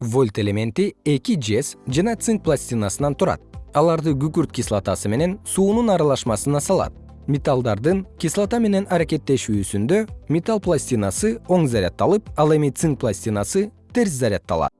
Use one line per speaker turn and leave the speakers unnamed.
вольт элементи эки жез жана цинк пластинасынан турат. Аларды күкүрт кислотасы менен суунун аралашмасына салат. Металлдардын кислота менен аракеттешүүсүндө металл пластинасы оң заряддалып ал эми цинк пластинасы терс заряддалат